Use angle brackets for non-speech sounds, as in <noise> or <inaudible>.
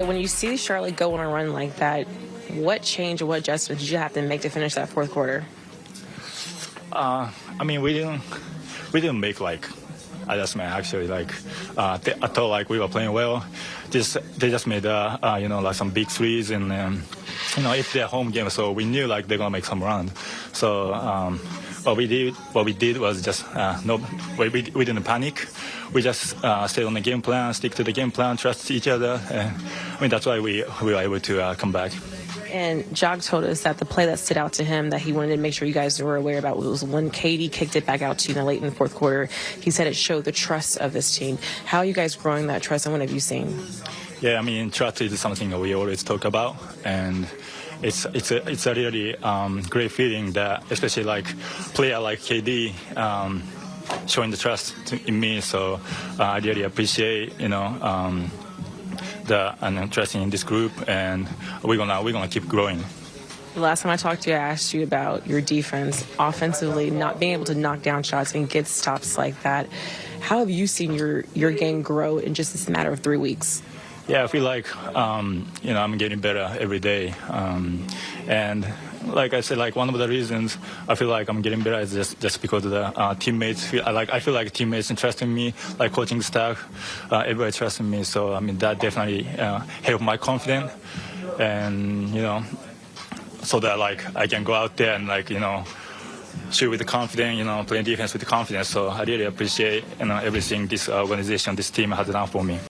When you see Charlotte go on a run like that, what change or what adjustments did you have to make to finish that fourth quarter? Uh, I mean, we didn't we didn't make like adjustment actually. Like uh, I thought like we were playing well. Just they just made uh, uh, you know like some big threes and um, you know it's their home game, so we knew like they're gonna make some run. So. Um, what we did, what we did was just uh, no, we, we, didn't panic. We just uh, stayed on the game plan, stick to the game plan, trust each other. <laughs> And, I mean that's why we we were able to uh, come back. And Jog told us that the play that stood out to him that he wanted to make sure you guys were aware about was when KD kicked it back out to you in the late in the fourth quarter. He said it showed the trust of this team. How are you guys growing that trust and what have you seen? Yeah, I mean, trust is something we always talk about, and it's it's a it's a really um, great feeling that, especially like player like KD. Um, showing the trust to, in me, so uh, I really appreciate, you know, um, the and interest in this group, and we're gonna we're gonna keep growing. The last time I talked to you, I asked you about your defense offensively, not being able to knock down shots and get stops like that. How have you seen your your game grow in just this matter of three weeks? Yeah, I feel like um, you know I'm getting better every day, um, and like I said, like one of the reasons I feel like I'm getting better is just, just because of the uh, teammates. Feel, like I feel like teammates trusting me, like coaching staff, uh, everybody trusting me. So I mean that definitely uh, helped my confidence, and you know, so that like I can go out there and like you know shoot with the confidence, you know, playing defense with confidence. So I really appreciate you know everything this organization, this team has done for me.